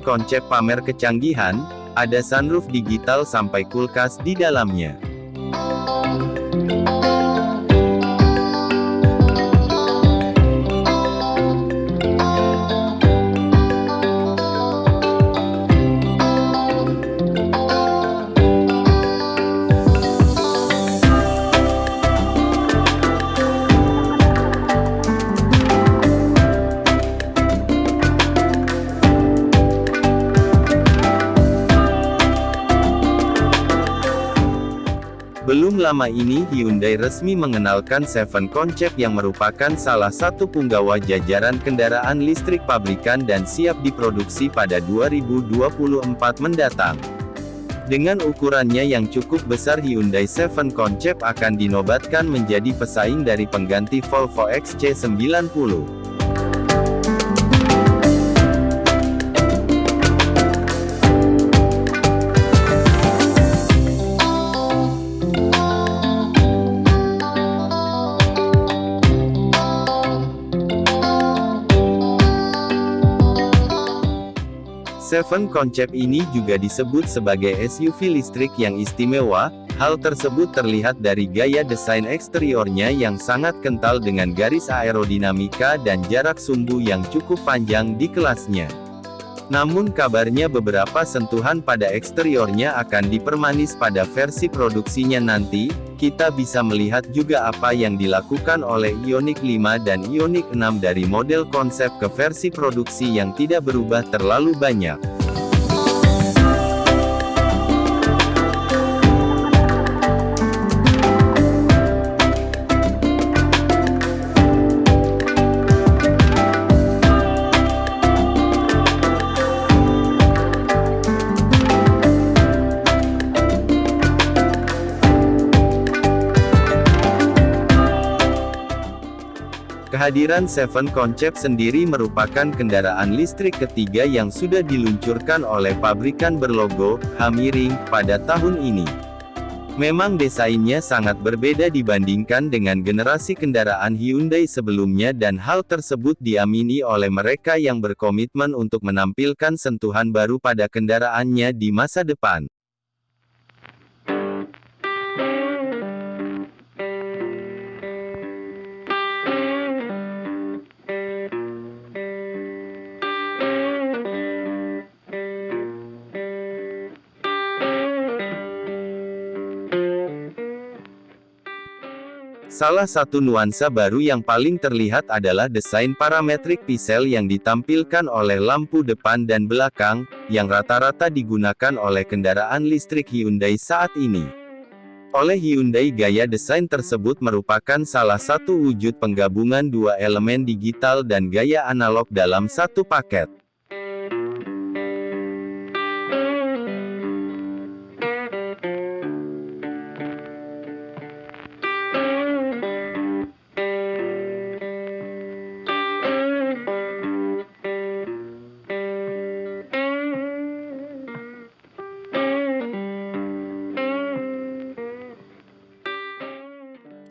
konsep pamer kecanggihan, ada sunroof digital sampai kulkas di dalamnya. Lama ini Hyundai resmi mengenalkan Seven Concept yang merupakan salah satu punggawa jajaran kendaraan listrik pabrikan dan siap diproduksi pada 2024 mendatang. Dengan ukurannya yang cukup besar Hyundai Seven Concept akan dinobatkan menjadi pesaing dari pengganti Volvo XC90. Seven konsep ini juga disebut sebagai SUV listrik yang istimewa, hal tersebut terlihat dari gaya desain eksteriornya yang sangat kental dengan garis aerodinamika dan jarak sumbu yang cukup panjang di kelasnya. Namun kabarnya beberapa sentuhan pada eksteriornya akan dipermanis pada versi produksinya nanti, kita bisa melihat juga apa yang dilakukan oleh Ioniq 5 dan Ioniq 6 dari model konsep ke versi produksi yang tidak berubah terlalu banyak. Kehadiran Seven Concept sendiri merupakan kendaraan listrik ketiga yang sudah diluncurkan oleh pabrikan berlogo, Hamiring, pada tahun ini. Memang desainnya sangat berbeda dibandingkan dengan generasi kendaraan Hyundai sebelumnya dan hal tersebut diamini oleh mereka yang berkomitmen untuk menampilkan sentuhan baru pada kendaraannya di masa depan. Salah satu nuansa baru yang paling terlihat adalah desain parametric pisel yang ditampilkan oleh lampu depan dan belakang, yang rata-rata digunakan oleh kendaraan listrik Hyundai saat ini. Oleh Hyundai gaya desain tersebut merupakan salah satu wujud penggabungan dua elemen digital dan gaya analog dalam satu paket.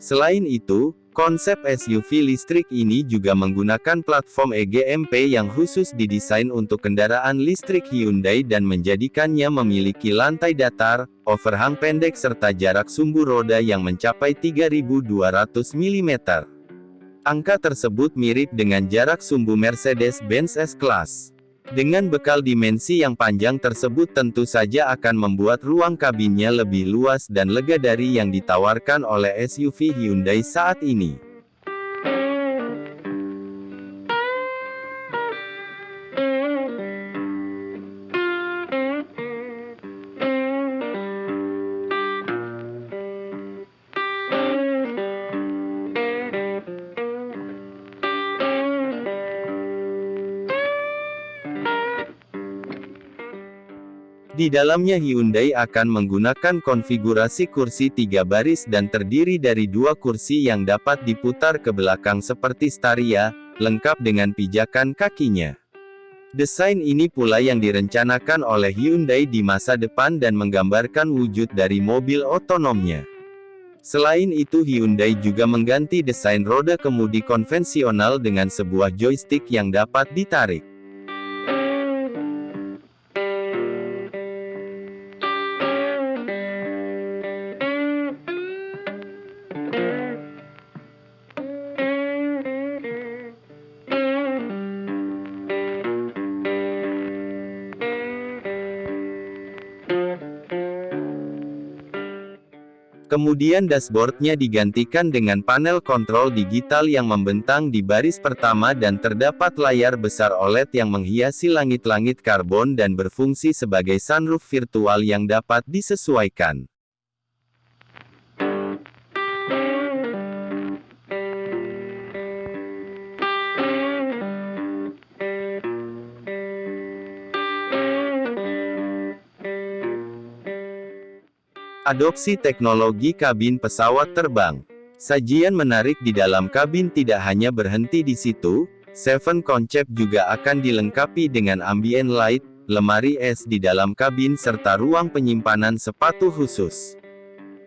Selain itu, konsep SUV listrik ini juga menggunakan platform EGMP yang khusus didesain untuk kendaraan listrik Hyundai dan menjadikannya memiliki lantai datar, overhang pendek serta jarak sumbu roda yang mencapai 3200 mm. Angka tersebut mirip dengan jarak sumbu Mercedes-Benz S-Class. Dengan bekal dimensi yang panjang tersebut tentu saja akan membuat ruang kabinnya lebih luas dan lega dari yang ditawarkan oleh SUV Hyundai saat ini. Di dalamnya Hyundai akan menggunakan konfigurasi kursi tiga baris dan terdiri dari dua kursi yang dapat diputar ke belakang seperti Staria, lengkap dengan pijakan kakinya. Desain ini pula yang direncanakan oleh Hyundai di masa depan dan menggambarkan wujud dari mobil otonomnya. Selain itu Hyundai juga mengganti desain roda kemudi konvensional dengan sebuah joystick yang dapat ditarik. Kemudian dashboardnya digantikan dengan panel kontrol digital yang membentang di baris pertama dan terdapat layar besar OLED yang menghiasi langit-langit karbon dan berfungsi sebagai sunroof virtual yang dapat disesuaikan. Adopsi teknologi kabin pesawat terbang. Sajian menarik di dalam kabin tidak hanya berhenti di situ, Seven Concept juga akan dilengkapi dengan ambient light, lemari es di dalam kabin serta ruang penyimpanan sepatu khusus.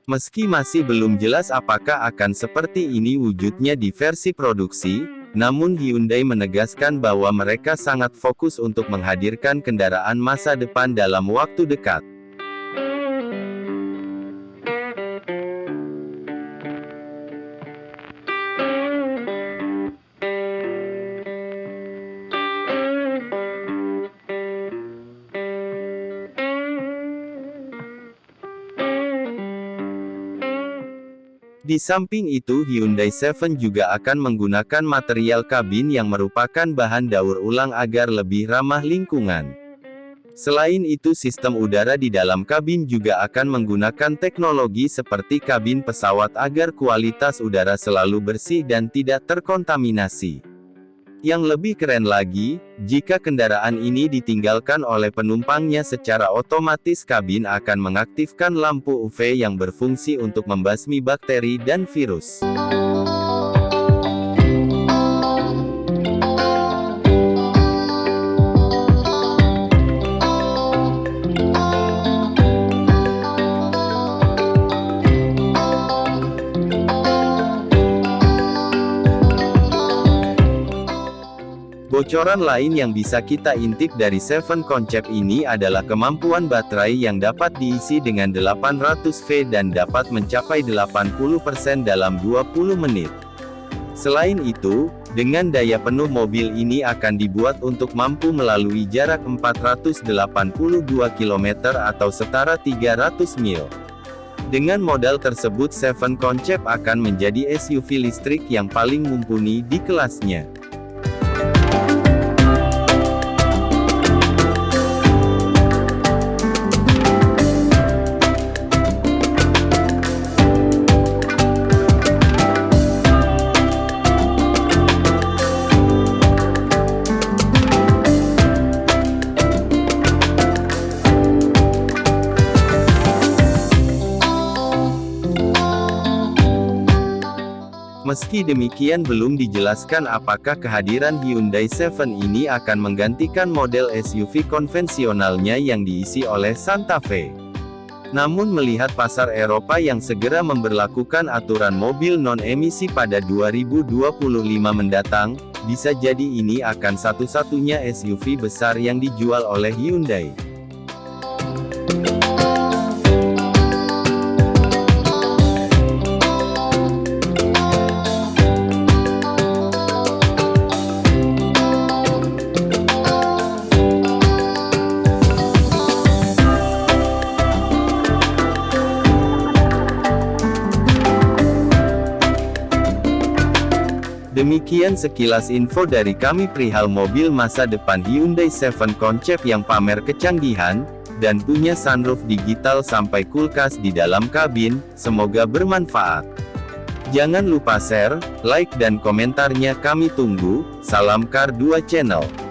Meski masih belum jelas apakah akan seperti ini wujudnya di versi produksi, namun Hyundai menegaskan bahwa mereka sangat fokus untuk menghadirkan kendaraan masa depan dalam waktu dekat. Di samping itu Hyundai Seven juga akan menggunakan material kabin yang merupakan bahan daur ulang agar lebih ramah lingkungan. Selain itu sistem udara di dalam kabin juga akan menggunakan teknologi seperti kabin pesawat agar kualitas udara selalu bersih dan tidak terkontaminasi. Yang lebih keren lagi, jika kendaraan ini ditinggalkan oleh penumpangnya secara otomatis kabin akan mengaktifkan lampu UV yang berfungsi untuk membasmi bakteri dan virus. Bocoran lain yang bisa kita intip dari Seven Concept ini adalah kemampuan baterai yang dapat diisi dengan 800V dan dapat mencapai 80% dalam 20 menit. Selain itu, dengan daya penuh mobil ini akan dibuat untuk mampu melalui jarak 482 km atau setara 300 mil. Dengan modal tersebut Seven Concept akan menjadi SUV listrik yang paling mumpuni di kelasnya. Meski demikian belum dijelaskan apakah kehadiran Hyundai Seven ini akan menggantikan model SUV konvensionalnya yang diisi oleh Santa Fe. Namun melihat pasar Eropa yang segera memberlakukan aturan mobil non-emisi pada 2025 mendatang, bisa jadi ini akan satu-satunya SUV besar yang dijual oleh Hyundai. Demikian sekilas info dari kami perihal mobil masa depan Hyundai Seven Concept yang pamer kecanggihan, dan punya sunroof digital sampai kulkas di dalam kabin, semoga bermanfaat. Jangan lupa share, like dan komentarnya kami tunggu, salam Kar 2 Channel.